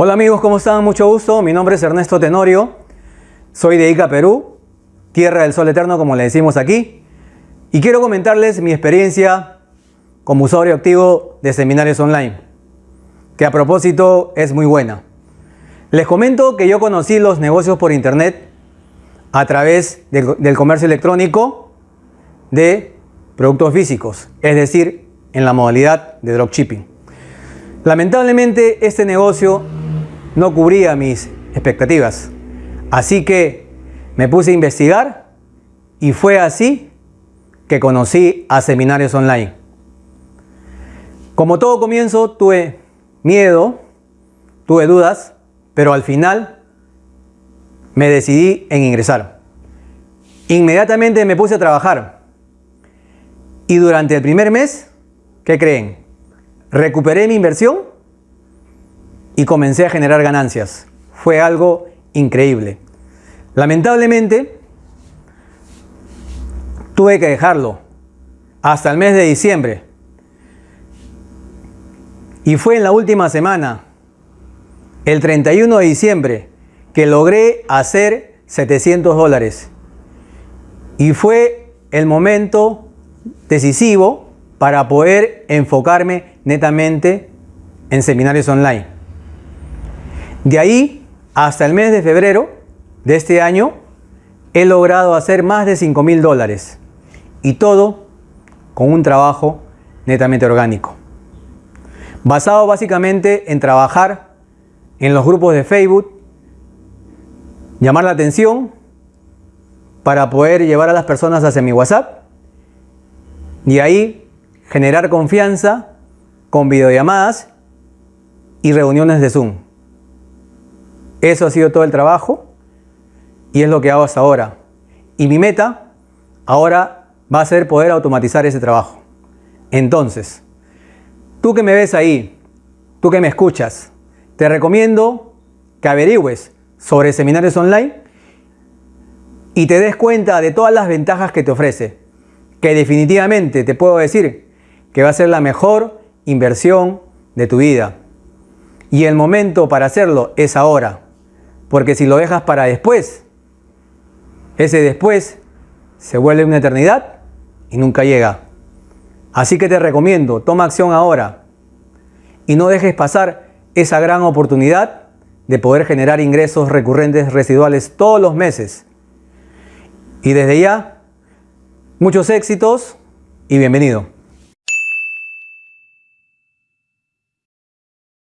Hola amigos, ¿cómo están? Mucho gusto. Mi nombre es Ernesto Tenorio. Soy de Ica, Perú, tierra del sol eterno como le decimos aquí. Y quiero comentarles mi experiencia como usuario activo de seminarios online, que a propósito es muy buena. Les comento que yo conocí los negocios por internet a través del comercio electrónico de productos físicos, es decir, en la modalidad de dropshipping. Lamentablemente este negocio no cubría mis expectativas, así que me puse a investigar y fue así que conocí a seminarios online. Como todo comienzo tuve miedo, tuve dudas, pero al final me decidí en ingresar. Inmediatamente me puse a trabajar y durante el primer mes, ¿qué creen? Recuperé mi inversión y comencé a generar ganancias. Fue algo increíble. Lamentablemente, tuve que dejarlo hasta el mes de diciembre. Y fue en la última semana, el 31 de diciembre, que logré hacer 700 dólares. Y fue el momento decisivo para poder enfocarme netamente en seminarios online. De ahí hasta el mes de febrero de este año he logrado hacer más de 5 mil dólares y todo con un trabajo netamente orgánico. Basado básicamente en trabajar en los grupos de Facebook, llamar la atención para poder llevar a las personas hacia mi WhatsApp y ahí generar confianza con videollamadas y reuniones de Zoom. Eso ha sido todo el trabajo y es lo que hago hasta ahora. Y mi meta ahora va a ser poder automatizar ese trabajo. Entonces, tú que me ves ahí, tú que me escuchas, te recomiendo que averigües sobre seminarios online y te des cuenta de todas las ventajas que te ofrece que definitivamente te puedo decir que va a ser la mejor inversión de tu vida. Y el momento para hacerlo es ahora, porque si lo dejas para después, ese después se vuelve una eternidad y nunca llega. Así que te recomiendo, toma acción ahora y no dejes pasar esa gran oportunidad de poder generar ingresos recurrentes residuales todos los meses. Y desde ya Muchos éxitos y bienvenido.